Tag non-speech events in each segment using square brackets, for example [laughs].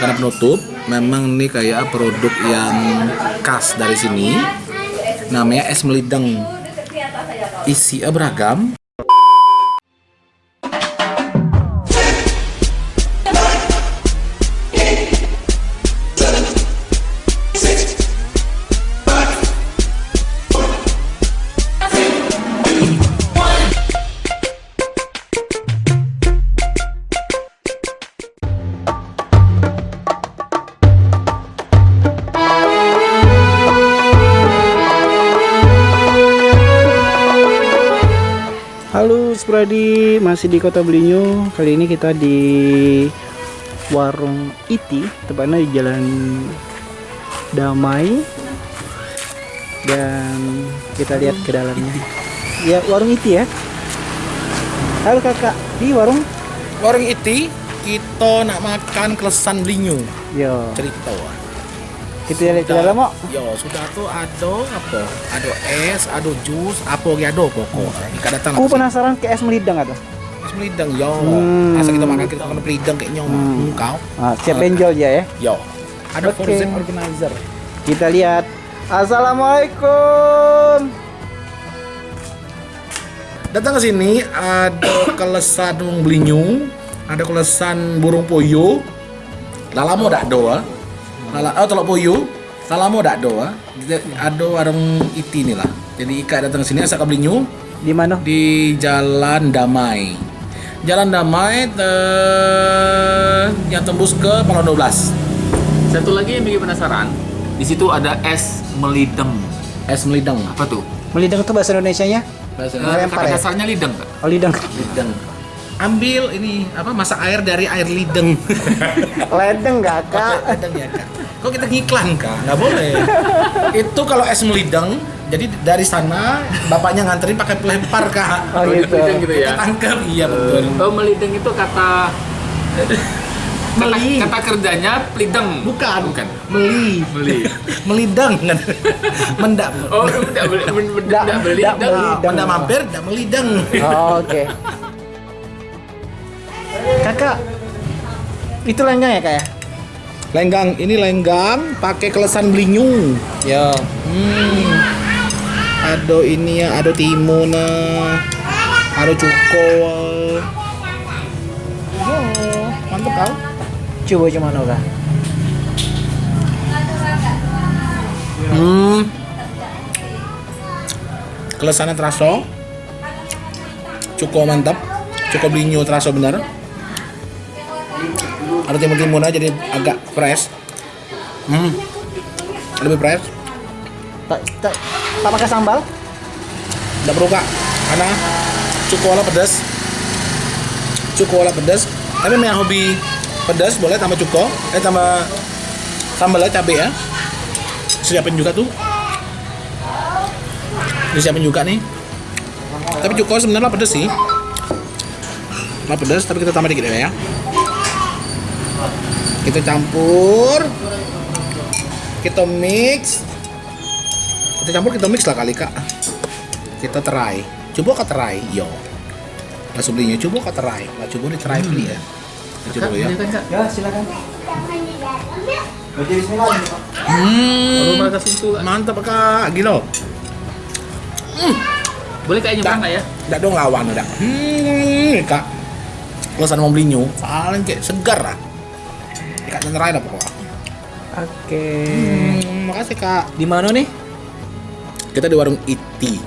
makanan penutup. Memang ini kayak produk yang khas dari sini. Namanya es melideng. Isi beragam. Halo Spradi, masih di Kota Belinyu. Kali ini kita di warung Iti, tepatnya di Jalan Damai. Dan kita lihat ke dalamnya. Ya, warung Iti ya. Halo Kakak, di warung Warung iti kita nak makan kelesan belinyu. Yo, Cerita. Kita lihat ke dalam kok. Ya sudah tuh ada apa? Ada es, ada jus, apa yang ada pokok. Ika datang. Aku penasaran ke es melidang atau? Es melidang yo. Hmm. Asal kita makan kita makan melidang kayak nyom. Hmm. Kau. Ah, siap benjol dia ya. Yo. Ada okay. organizer. Kita lihat. Assalamualaikum. Datang ke sini ada kelesan burung belinyu, ada kelesan burung poyo. Lalamo dak doa. Lala oh telok poyo. Lalamo dak doa. Ada warung iti nih lah. Jadi Ika datang ke sini asal ke belinyu Di mana? di Jalan Damai. Jalan Damai te- yang tembus ke Palau 12. Satu lagi yang bikin penasaran, di situ ada es melideng. Es melidang. Apa tuh? Melidang itu bahasa Indonesianya? Bahasa Eh, Lempar kata ya? dasarnya lideng Kak. Oh, lidang. lideng. Ambil ini apa masak air dari air lideng. [laughs] Ledeng kakak. Lideng ya kak. Kok kita ngiklan kak? Nggak boleh. Itu kalau es melideng, jadi dari sana bapaknya nganterin pakai pelempar kak. Oh gitu. Melideng gitu ya. Tangkap iya betul. Oh melideng itu kata kata, Meli. kata kerjanya pelideng. Bukan. Bukan. Meli. Meli. [laughs] Melidang kan. [laughs] Mendak. Oh, tidak beli, men- men- Dak- tidak beli. dak dak- beli. Melidang. Mendak mampir, tidak melidang. Oh, Oke. Kakak, itu lenggang ya kak ya? Lenggang, ini lenggang pakai kelesan belinyu. Ya. Hmm. Ada ini ya, ada timun, ada cuko. Oh, mantep kau. Coba cuman kak. Hmm. Kelesannya terasa. Cukup mantap. Cukup belinyu terasa benar. Ada timun-timun aja jadi agak fresh. Hmm. Lebih fresh. Tak, tak, tak pakai sambal? Tidak perlu kak. Karena cukup olah pedas. Cukup olah pedas. Tapi yang hobi pedas boleh tambah cuko. Eh tambah sambalnya cabai ya. Siapin juga tuh. Disiapin juga nih. Tapi cuko sebenarnya pedas sih. Lah pedas tapi kita tambah dikit ya. Kita campur. Kita mix. Kita campur kita mix lah kali kak. Kita terai. Coba kak terai, yo. Langsung belinya coba kak terai. Lah coba di terai beli ya. Coba ya. silakan, Kak. Ya silakan. Hmm. Mantap kak, gila. Boleh kayaknya nyoba ya? Tidak dong lawan udah. Hmm, kak. Kalau sana mau beli nyu, paling kayak segar lah. Kak terai lah pokoknya. Oke. Hmm, makasih kak. Di mana nih? Kita di warung Iti.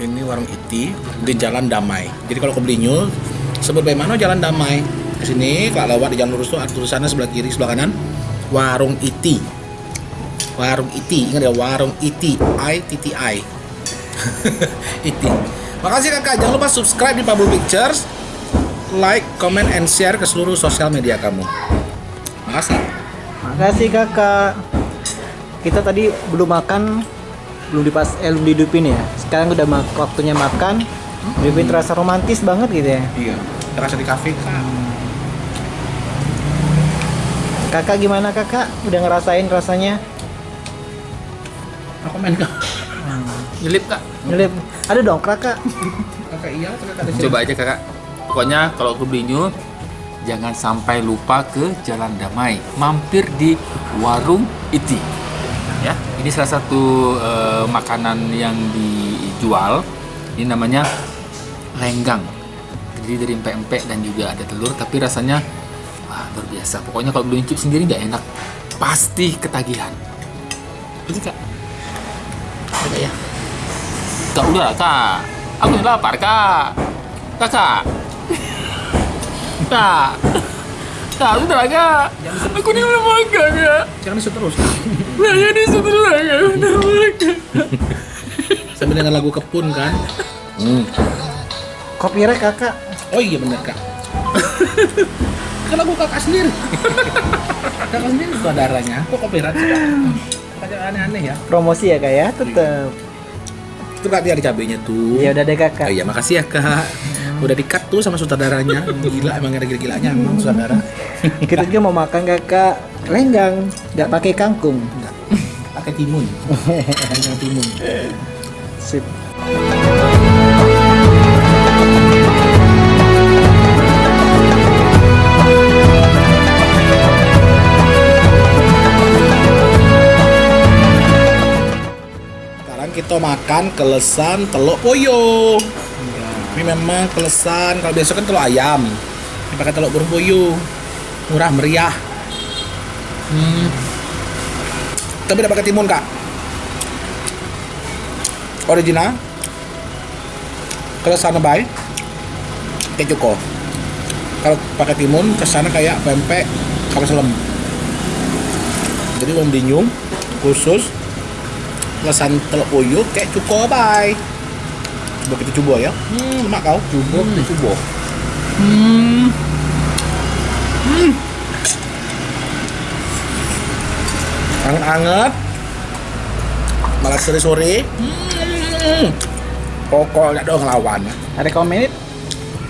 Ini warung Iti di Jalan Damai. Jadi kalau ke Belinyu, sebut baik mana Jalan Damai. Di sini kalau lewat di jalan lurus tuh ada tulisannya sebelah kiri, sebelah kanan warung Iti. Warung Iti, ingat ya warung Iti, I T T I. [laughs] Iti. Makasih kakak, jangan lupa subscribe di Pablo Pictures, like, comment, and share ke seluruh sosial media kamu. Makasih. Makasih kakak. Kita tadi belum makan, belum dipas, eh, belum dihidupin ya. Sekarang udah mak- waktunya makan. Hidupin terasa romantis banget gitu ya. Iya, terasa di kafe kak. Kakak gimana kakak? Udah ngerasain rasanya? Aku main kak. Nyelip, Kak. Nyelip. Ada dong kakak. Kakak iya, kakak ada Coba aja, Kakak. Pokoknya kalau ke Belinyu, jangan sampai lupa ke Jalan Damai. Mampir di Warung Iti. Ya, ini salah satu eh, makanan yang dijual. Ini namanya lenggang. Terdiri dari empek-empek dan juga ada telur, tapi rasanya wah, luar biasa. Pokoknya kalau belum cip sendiri nggak enak. Pasti ketagihan. Betul kak? Ada ya? Kak udah kak. Aku lapar kak. Kakak. Kak udah lah kak. Aku ini belum makan kak. Jangan disut terus. Nah jadi setelah kak udah makan. Sambil dengan lagu kepun kan. Hmm. Copyright kakak. Oh iya bener kak. kan lagu kakak sendiri. kakak sendiri saudaranya. Kok copyright sih kak? Aneh-aneh ya. Promosi ya kak ya, tetap. Itu kak dia ada cabenya tuh. Ya udah deh Oh kakak. iya makasih ya kak. Udah di-cut tuh sama saudaranya. Gila emang ada gila-gilanya emang saudara. Kita juga mau makan kakak lenggang, nggak pakai kangkung. Enggak. Pakai timun. Pakai timun. Sip. Sekarang kita makan kelesan telur poyo. Ini memang kelesan. Kalau biasa kan telur ayam. Ini pakai telur poyo. Murah meriah. Hmm. Tapi tidak pakai timun kak. Original. Kelesan baik. Kayak cuko. Kalau pakai timun ke sana kayak pempek kapal selam. Jadi dinyum khusus lesan telur puyuh kayak cuko bay kita coba ya. Hmm. Lemak kau. Coba kita coba hmm. Hmm. Anget-anget. Malah sore-sore. Hmm. Pokoknya dong lawan. Recommended,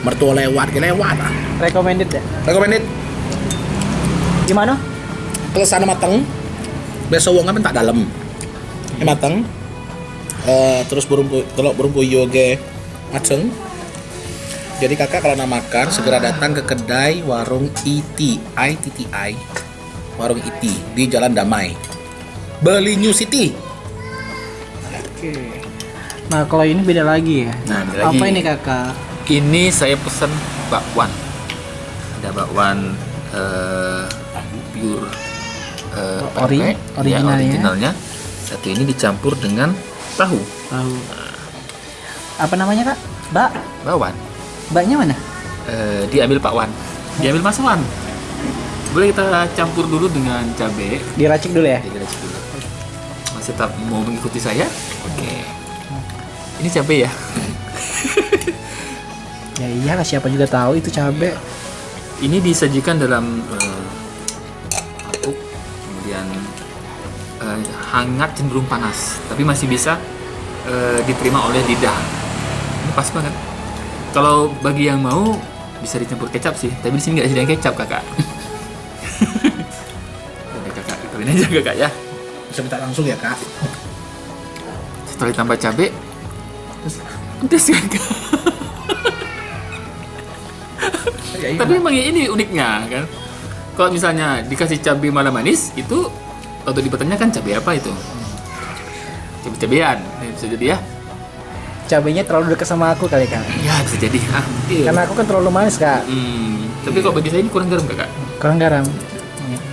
mertua lewat ke lewat ah recommended ya. recommended. Gimana? kelesana mateng. Besok wong kan tak dalam ini mateng Eh, terus burung pu- telur burung puyuh ge mateng jadi kakak kalau nak makan segera datang ke kedai warung IT ITTI warung IT di Jalan Damai Beli New City Nah kalau ini beda lagi ya. Nah, beda lagi. Apa ini kakak? Ini saya pesan bakwan. Ada bakwan eh, pure eh, Ori- ya. originalnya. Satu ini dicampur dengan tahu Tahu. Apa namanya kak? Bak. bakwan. Baknya mana? Eh, diambil Pak Wan, diambil Mas Wan. Boleh kita campur dulu dengan cabai. Diracik dulu ya. Jadi racik dulu. Masih tetap mau mengikuti saya? Oke. Ini cabai ya. [laughs] Ya iyalah siapa juga tahu itu cabe. Ini disajikan dalam eh, hangat cenderung panas, tapi masih bisa eh, diterima oleh lidah. Ini pas banget. Kalau bagi yang mau bisa dicampur kecap sih, tapi di sini nggak disediakan kecap kakak. [laughs] Udah kakak, ituin aja kakak ya. bisa minta langsung ya kak Setelah ditambah cabai, terus pedes kakak. ya, iya. Tapi memang ini uniknya kan. Kalau misalnya dikasih cabai malah manis, itu untuk dipertanyakan cabai apa itu? Cabai-cabean, Ini bisa jadi ya. Cabenya terlalu dekat sama aku kali kak. Ya bisa jadi. Ah, mungkin. Karena aku kan terlalu manis kak. Hmm, tapi kalau bagi saya ini kurang garam kakak. Kurang garam.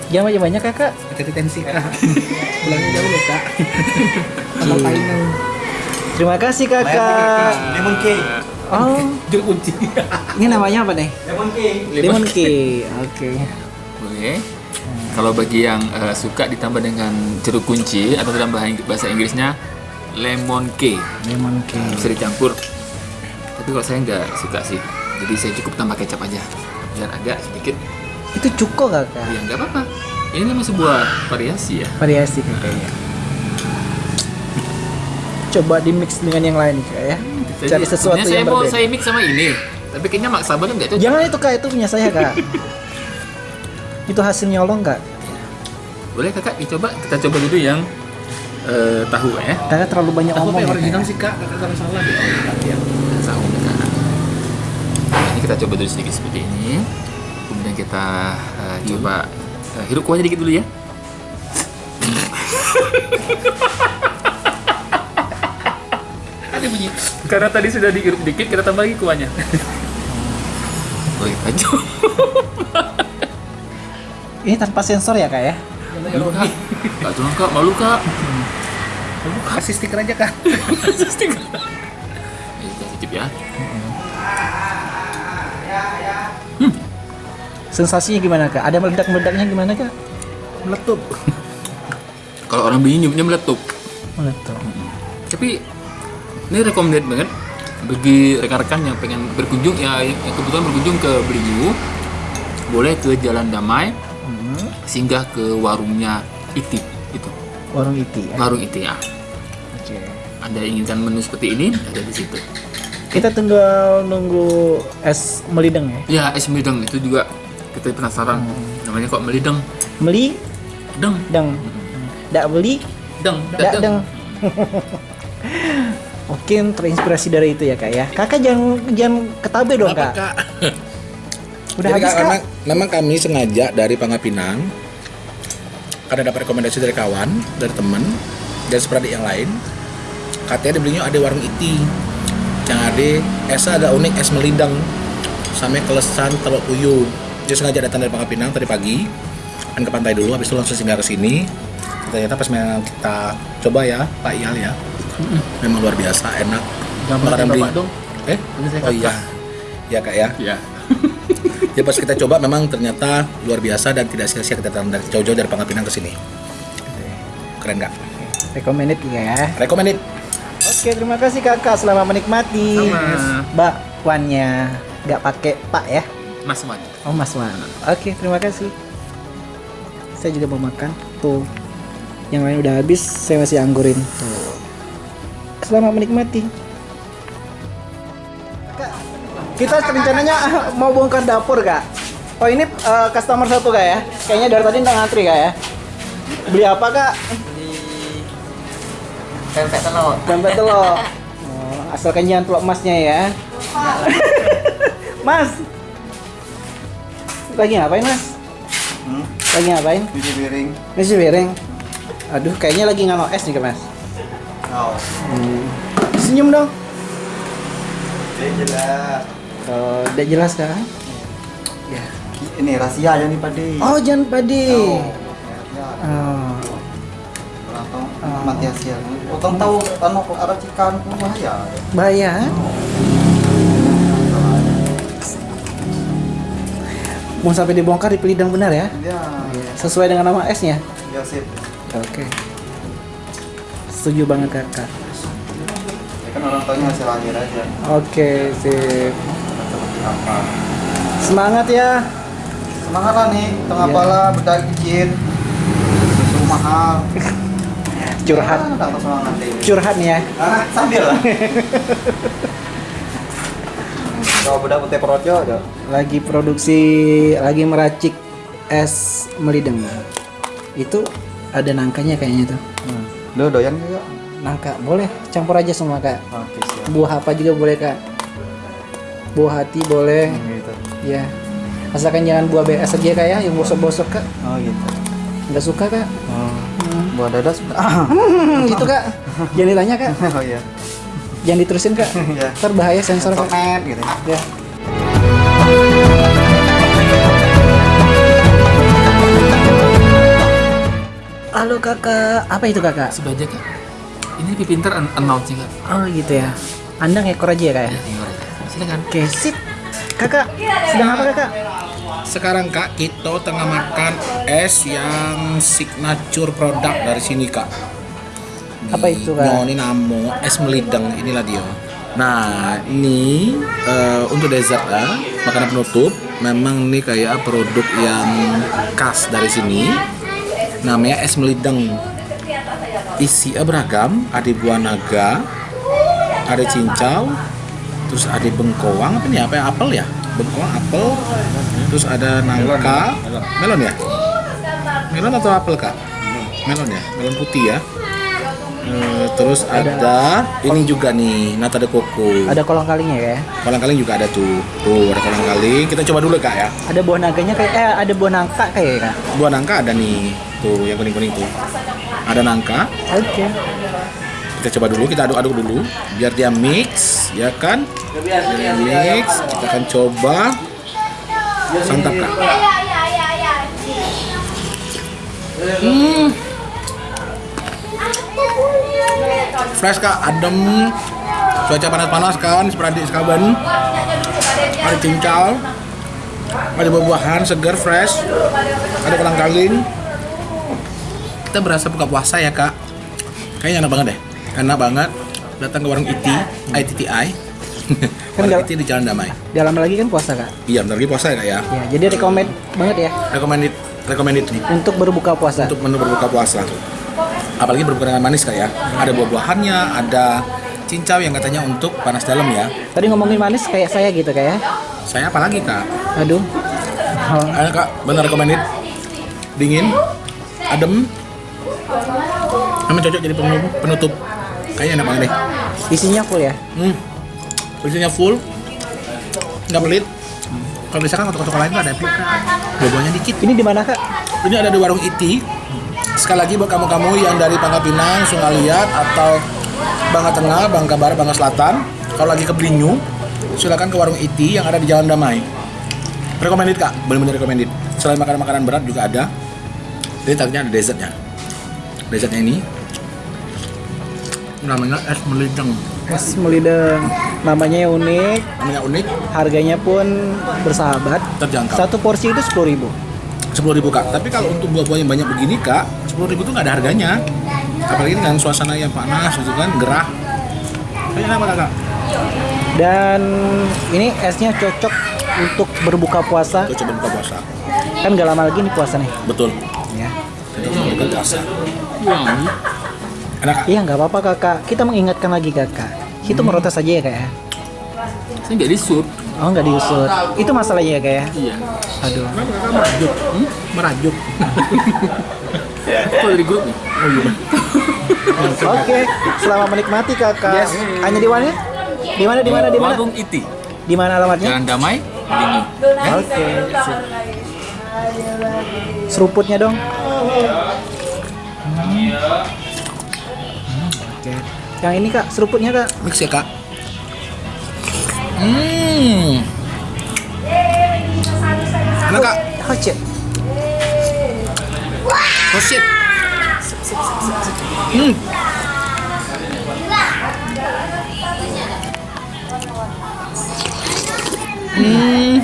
Jangan banyak banyak kakak. hati tensi kak [laughs] pulangnya jauh loh kak final Terima kasih kakak. lemon cake Oh, [laughs] itu kunci ini namanya apa nih? lemon cake Lemon cake. Oke. Boleh. Kalau bagi yang eh, suka ditambah dengan jeruk kunci atau dalam bahasa Inggrisnya lemon cake Lemon cake. bisa dicampur. Tapi kalau saya nggak suka sih, jadi saya cukup tambah kecap aja biar agak sedikit. Itu cuko kakak. Ya nggak apa-apa. Ini memang sebuah variasi ya. Variasi kakaknya. Coba di mix dengan yang lain kak ya. Cari sesuatu sebenarnya saya yang mau berbeda. saya mix sama ini, tapi kayaknya maksa banget nggak cocok. Jangan itu kak, itu punya saya kak. [laughs] itu hasil nyolong kak. Boleh kakak dicoba, kita coba dulu yang eh, tahu ya. Kakak terlalu banyak Aku omong apa yang ya, original sih kak kakak salah salah Tahu kakak. Nah, ini kita coba dulu sedikit seperti ini. Kemudian kita eh, coba eh, hirup kuahnya dikit dulu ya. Ada bunyi. Karena tadi sudah dihirup dikit, kita tambah lagi kuahnya. Oh, kita coba. Ini tanpa sensor ya kak ya? Malu kak, kak tolong kak, malu kak. Kasih stiker aja kak. Stiker. Ayo kita cicip ya. Sensasinya gimana kak? Ada meledak-meledaknya gimana kak? Meletup. Kalau orang beli nyumnya meletup. Meledak. Tapi ini recommended banget bagi rekan-rekan yang pengen berkunjung ya yang kebetulan berkunjung ke Beliau boleh ke Jalan Damai Hmm. Singgah ke warungnya Iti itu Warung Iti ya? warung Iti ya Oke. anda inginkan menu seperti ini ada di situ Kita tinggal nunggu es melideng ya? ya es mideng itu juga kita penasaran namanya kok melideng Meli, deng deng. Dak beli, deng dak deng. [laughs] Mungkin terinspirasi dari itu ya kak ya. Kakak jangan jangan ketabe dong kak? [laughs] Udah Jadi, habis kak. Memang, memang kami sengaja dari Pangapinang karena dapat rekomendasi dari kawan, dari teman, dan seperti yang lain. Katanya dibelinya ada warung iti yang ada esnya agak unik es melidang sama kelesan telur puyuh. Dia sengaja datang dari Pangapinang tadi pagi kan ke pantai dulu, habis itu langsung singgah ke sini. Ternyata pas memang kita coba ya Pak Iyal ya, memang luar biasa enak. Gambar Makanan Bapak dong. Eh? Ini saya Oh iya, ya kak ya. ya Ya pas kita coba memang ternyata luar biasa dan tidak sia-sia kita datang dari jauh-jauh dari Pangapinang ke sini. Keren nggak? Recommended ya. Recommended. Oke terima kasih kakak selamat menikmati. Sama. Mbak Wannya nggak pakai Pak ya? Mas Wan Oh Mas Wan. Oke terima kasih. Saya juga mau makan. Tuh. Yang lain udah habis, saya masih anggurin. Tuh. Selamat menikmati. Kita rencananya mau bongkar dapur kak. Oh ini eh, customer satu kak ya? Kayaknya dari tadi udah ngantri kak ya? Beli apa kak? pempek telur Pempek telur. Oh, asalkan jangan telur emasnya ya. [laughs] mas. Lagi ngapain mas? Hmm? Lagi ngapain? Cuci piring. Nasi piring. Aduh, kayaknya lagi ngano es nih, Kak, Mas. Oh. Hmm. Senyum dong. Ya jelas. Oh, udah jelas kan? Ya. Ini rahasia aja nih Padi. Oh, jangan padi. Ya, Oh. Langsung Oh. mati hasil. Utang tahu anu ada cikan bahaya. Bahaya. Mau sampai dibongkar di pelidang benar ya? Ya. Sesuai dengan nama esnya. Ya sip. Oke. Setuju banget kakak. Ya kan orang tuanya hasil akhir aja. Oke, sip. Apa? Semangat ya. Semangat lah nih, tengah Iya. pala bedak kecil. Susu mahal. [laughs] Curhat. Ya, semangat deh. Curhat nih ya. Ah, sambil lah. [laughs] Kalau bedak putih projo ada. lagi produksi lagi meracik es melideng itu ada nangkanya kayaknya tuh Hmm. Lu doyan enggak? nangka boleh campur aja semua kak siap. buah apa juga boleh kak buah hati boleh Gitu. ya asalkan jangan buah BS aja kak ya yang bosok-bosok kak Oh gitu. nggak suka kak Oh. Buah dada sudah. [laughs] Hmm, gitu kak jangan ditanya kak [laughs] oh iya. jangan diterusin kak [laughs] Iya. ntar bahaya sensor kak gitu. ya Halo kakak, apa itu kakak? sebaja kak ini lebih pintar an- announce kak Oh gitu ya. Anda ngekor aja ya kak ya? ya tinggal aja silakan Oke sip. Kakak, sedang apa kakak? Sekarang kak kita tengah makan es yang signature produk dari sini kak. Apa itu, Kak? Ini namo es melidang inilah dia. Nah ini eh, untuk dessert ya, makanan penutup. Memang ini kayak produk yang khas dari sini. Namanya es melidang. Isinya beragam, ada buah naga, ada cincau, terus ada bengkoang apa nih? Apa ya? Apel ya? Bengkoang, apel, terus ada nangka, melon ya? Melon atau apel kak? Melon ya, melon putih ya. Eh, terus ada, ini juga nih nata de coco. Ada kolang kalingnya ya. Kolang kaling juga ada tuh. Tuh ada kolang kaling. Kita coba dulu kak ya. Ada buah naganya kayak eh ada buah nangka kayak ya, Kak. Buah nangka ada nih. Tuh yang kuning kuning tuh. Ada nangka. Oke. Kita coba dulu. Kita aduk-aduk dulu. Biar dia mix, ya kan? Dia mix. Kita akan coba santap kak. Hmm. Fresh kak, adem. Cuaca panas-panas kan, seperti sekaben. Ada cincau. Ada buah-buahan segar fresh. Ada kolang kaling. Kita berasa buka puasa ya kak. Kayaknya enak banget deh. Enak banget. Datang ke warung ITI, ITTI. warung gal- ITI di Jalan Damai. Udah lama lagi kan puasa kak. Iya, bentar lagi puasa ya kak ya. Ya, jadi rekomend banget ya Recommended, recommended nih untuk berbuka puasa. untuk menu berbuka puasa. Apalagi berbuka dengan manis kak ya. Ada buah-buahannya, ada cincau yang katanya untuk panas dalam ya. Tadi ngomongin manis kayak saya gitu kayak. Saya apalagi kak? Aduh. Oh, Ayo kak, benar recommended. Dingin, adem. Emang cocok jadi penutup. penutup. Kayaknya enak banget deh. isinya full ya. Hmm. Isinya full. Nggak pelit. Kalau misalkan kota-kota lain tuh ada kak. Buah-buahnya dikit. Ini di mana kak? Ini ada di warung Iti. Sekali lagi buat kamu-kamu yang dari Pangkal Pinang, Sungaliat atau Bangka Tengah, Bangka Barat, Bangka Selatan, kalau lagi ke Belinyu, silakan ke warung Iti yang ada di Jalan Damai. Recommended kak, benar-benar recommended. Selain makanan-makanan berat juga ada. Jadi tadinya ada dessertnya. Dessertnya ini namanya es melideng. Es melideng. Namanya unik, Namanya unik, harganya pun bersahabat. terjangkau. Satu porsi itu 10.000 sepuluh ribu kak. Tapi kalau untuk buah-buah yang banyak begini kak, sepuluh ribu tuh nggak ada harganya. Apalagi dengan suasana yang panas gitu kan, gerah. Kayaknya apa kak? Dan ini esnya cocok untuk berbuka puasa. Tuh coba buka puasa. Kan gak lama lagi nih puasa nih. Betul. Ya. Itu buka puasa. Enak? Iya nggak apa-apa kakak. Kita mengingatkan lagi kakak. Itu merotes aja ya kak ya. Saya nggak disut. Oh nggak diusut. Itu masalahnya ya kak ya. Iya. Aduh. Kenapa kakak merajuk? Hmm? Merajuk. Kok dari grup nih? Oh iya. Oke. Selamat menikmati kakak. Yes. Hanya di mana? Di mana? Di mana? Di mana? Warung Iti. Di mana alamatnya? Jalan Damai. Oke. Seruputnya dong. Hmm. Oke. Yang ini kak, seruputnya kak. Mix ya kak. Hmm. Enak kak. Oh shit. Hmm. Hmm.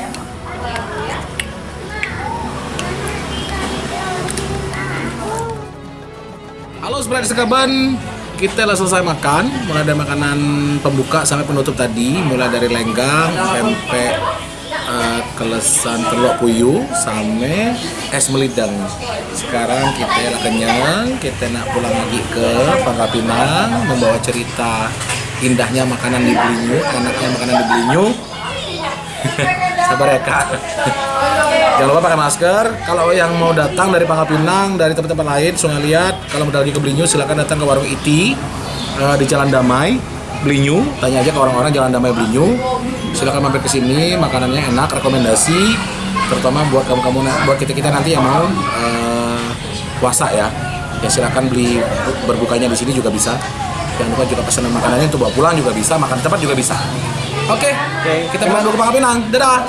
Halo Sprite Sekaban, kita telah selesai makan, mulai dari makanan pembuka sampai penutup tadi, mulai dari lenggang, pempek, eh, kelesan telur puyuh, sampai es melidang. Sekarang kita lah kenyang, kita nak pulang lagi ke Pangkal Pinang, membawa cerita indahnya makanan di Belinyu, enaknya makanan di Belinyu. [laughs] Sabar ya kak. [laughs] Jangan lupa pakai masker. Kalau yang mau datang dari Pangkal Pinang, dari tempat-tempat lain, Sungai Liat, kalau mau lagi ke Belinyu, silakan datang ke warung Iti eh, di Jalan Damai, Belinyu. Tanya aja ke orang-orang Jalan Damai Belinyu. Silakan mampir ke sini, makanannya enak, rekomendasi. Terutama buat kamu-kamu, buat kita-kita nanti yang mau eh, puasa ya. Ya silakan beli berbukanya di sini juga bisa. Jangan lupa juga pesanan makanannya untuk bawa pulang juga bisa, makan tempat juga bisa. Oke, kita pulang dulu ke Pangkal Pinang. Dadah.